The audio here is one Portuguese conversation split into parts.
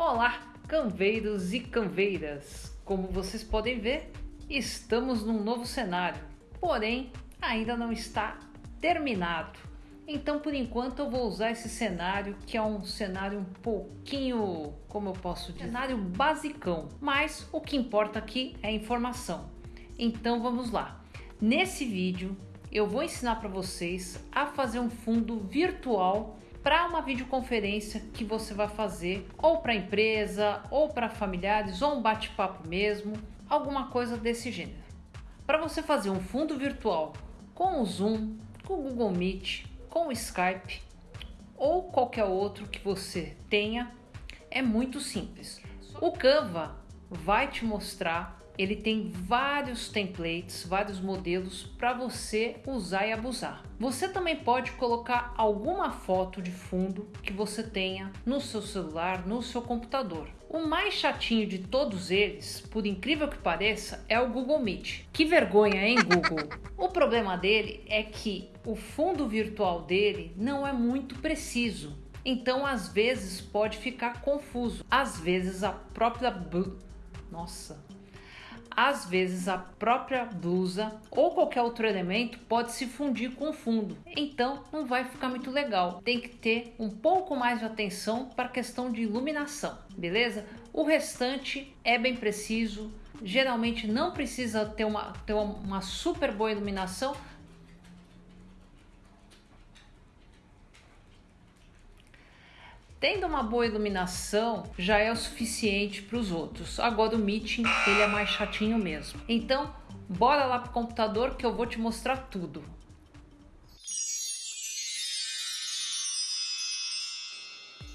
Olá, canveiros e canveiras! Como vocês podem ver, estamos num novo cenário, porém ainda não está terminado. Então, por enquanto, eu vou usar esse cenário, que é um cenário um pouquinho, como eu posso dizer, cenário basicão. Mas o que importa aqui é a informação. Então, vamos lá. Nesse vídeo, eu vou ensinar para vocês a fazer um fundo virtual para uma videoconferência que você vai fazer ou para empresa, ou para familiares, ou um bate-papo mesmo, alguma coisa desse gênero. Para você fazer um fundo virtual com o Zoom, com o Google Meet, com o Skype ou qualquer outro que você tenha, é muito simples. O Canva vai te mostrar ele tem vários templates, vários modelos para você usar e abusar. Você também pode colocar alguma foto de fundo que você tenha no seu celular, no seu computador. O mais chatinho de todos eles, por incrível que pareça, é o Google Meet. Que vergonha, hein, Google? o problema dele é que o fundo virtual dele não é muito preciso. Então, às vezes pode ficar confuso. Às vezes a própria nossa, às vezes a própria blusa ou qualquer outro elemento pode se fundir com o fundo, então não vai ficar muito legal. Tem que ter um pouco mais de atenção para a questão de iluminação, beleza? O restante é bem preciso, geralmente não precisa ter uma, ter uma super boa iluminação, Tendo uma boa iluminação já é o suficiente para os outros. Agora o meeting ele é mais chatinho mesmo. Então bora lá pro computador que eu vou te mostrar tudo.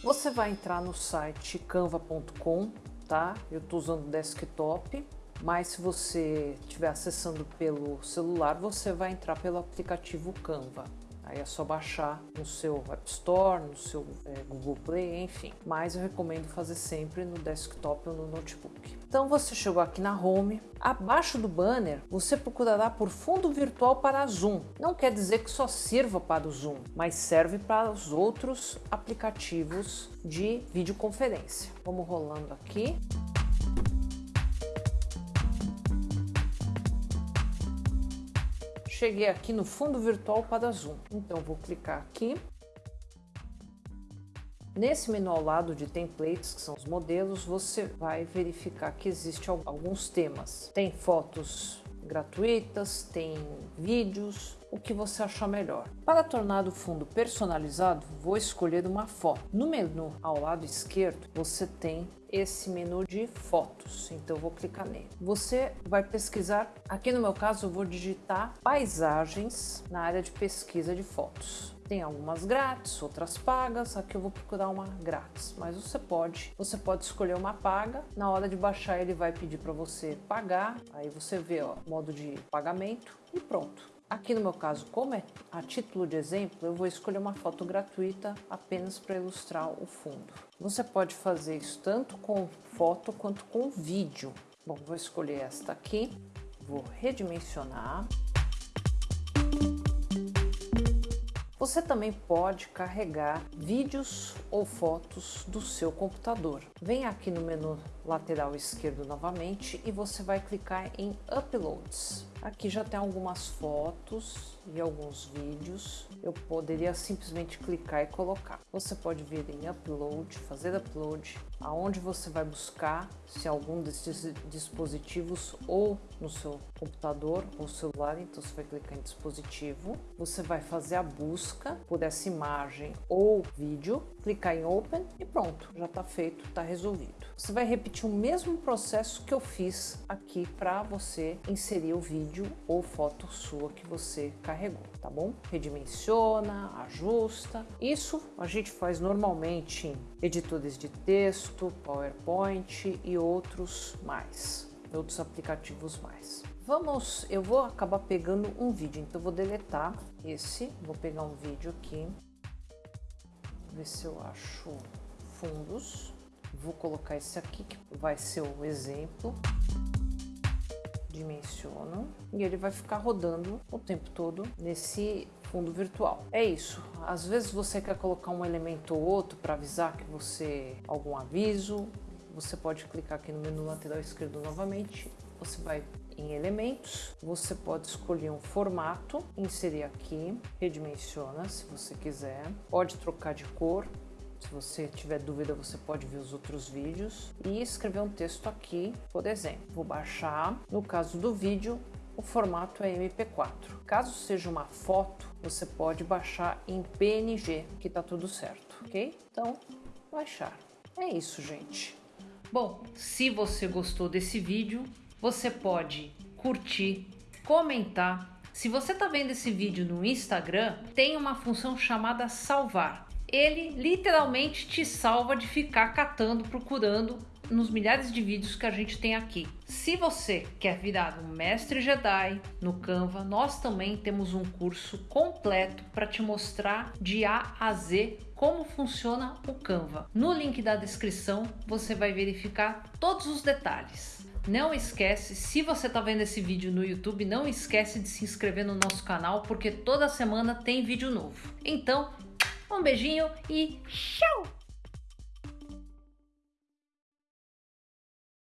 Você vai entrar no site canva.com, tá? Eu estou usando desktop, mas se você estiver acessando pelo celular, você vai entrar pelo aplicativo Canva. Aí é só baixar no seu App Store, no seu é, Google Play, enfim. Mas eu recomendo fazer sempre no desktop ou no notebook. Então você chegou aqui na Home. Abaixo do banner, você procurará por fundo virtual para Zoom. Não quer dizer que só sirva para o Zoom, mas serve para os outros aplicativos de videoconferência. Vamos rolando aqui. Cheguei aqui no fundo virtual para Zoom. Então vou clicar aqui. Nesse menu ao lado de templates, que são os modelos, você vai verificar que existe alguns temas. Tem fotos gratuitas, tem vídeos, o que você achar melhor. Para tornar o fundo personalizado, vou escolher uma foto. No menu ao lado esquerdo, você tem esse menu de fotos, então vou clicar nele. Você vai pesquisar, aqui no meu caso eu vou digitar paisagens na área de pesquisa de fotos. Tem algumas grátis, outras pagas, aqui eu vou procurar uma grátis, mas você pode, você pode escolher uma paga, na hora de baixar ele vai pedir para você pagar, aí você vê ó, modo de pagamento e pronto. Aqui no meu caso, como é a título de exemplo, eu vou escolher uma foto gratuita apenas para ilustrar o fundo. Você pode fazer isso tanto com foto quanto com vídeo. Bom, vou escolher esta aqui, vou redimensionar. Você também pode carregar vídeos ou fotos do seu computador. Vem aqui no menu lateral esquerdo novamente e você vai clicar em Uploads. Aqui já tem algumas fotos e alguns vídeos. Eu poderia simplesmente clicar e colocar. Você pode vir em Upload, fazer Upload, aonde você vai buscar se algum desses dispositivos ou no seu computador ou celular, então você vai clicar em dispositivo. Você vai fazer a busca por essa imagem ou vídeo, clicar em Open e pronto, já está feito, está resolvido. Você vai repetir o mesmo processo que eu fiz aqui para você inserir o vídeo ou foto sua que você carregou, tá bom? Redimensiona, ajusta. Isso a gente faz normalmente em editores de texto, PowerPoint e outros mais, outros aplicativos mais. Vamos, eu vou acabar pegando um vídeo, então vou deletar esse, vou pegar um vídeo aqui, ver se eu acho fundos. Vou colocar esse aqui que vai ser o exemplo dimensiono e ele vai ficar rodando o tempo todo nesse fundo virtual. É isso. Às vezes você quer colocar um elemento ou outro para avisar que você algum aviso, você pode clicar aqui no menu lateral esquerdo novamente. Você vai em elementos, você pode escolher um formato, inserir aqui, redimensiona se você quiser, pode trocar de cor, se você tiver dúvida, você pode ver os outros vídeos e escrever um texto aqui, por exemplo. Vou baixar, no caso do vídeo, o formato é MP4. Caso seja uma foto, você pode baixar em PNG, que tá tudo certo, ok? Então, baixar. É isso, gente. Bom, se você gostou desse vídeo, você pode curtir, comentar. Se você está vendo esse vídeo no Instagram, tem uma função chamada salvar. Ele literalmente te salva de ficar catando, procurando nos milhares de vídeos que a gente tem aqui. Se você quer virar um mestre Jedi no Canva, nós também temos um curso completo para te mostrar de A a Z como funciona o Canva. No link da descrição você vai verificar todos os detalhes. Não esquece, se você está vendo esse vídeo no YouTube, não esquece de se inscrever no nosso canal, porque toda semana tem vídeo novo. Então, um beijinho e tchau!